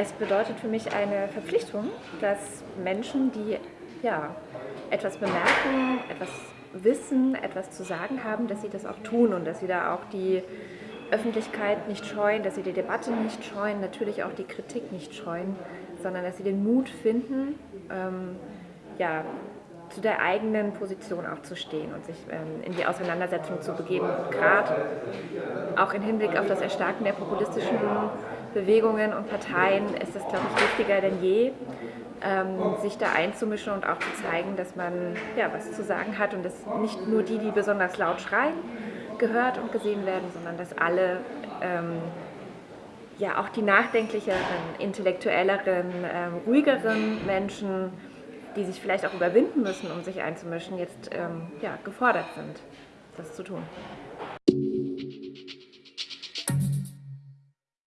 Es bedeutet für mich eine Verpflichtung, dass Menschen, die ja, etwas bemerken, etwas wissen, etwas zu sagen haben, dass sie das auch tun und dass sie da auch die Öffentlichkeit nicht scheuen, dass sie die Debatte nicht scheuen, natürlich auch die Kritik nicht scheuen, sondern dass sie den Mut finden, ähm, ja, zu der eigenen Position auch zu stehen und sich ähm, in die Auseinandersetzung zu begeben. Gerade auch im Hinblick auf das Erstarken der populistischen Bewegungen und Parteien ist es, glaube ich, wichtiger denn je, ähm, sich da einzumischen und auch zu zeigen, dass man ja, was zu sagen hat und dass nicht nur die, die besonders laut schreien, gehört und gesehen werden, sondern dass alle, ähm, ja auch die nachdenklicheren, intellektuelleren, ähm, ruhigeren Menschen, die sich vielleicht auch überwinden müssen, um sich einzumischen, jetzt ähm, ja, gefordert sind, das zu tun.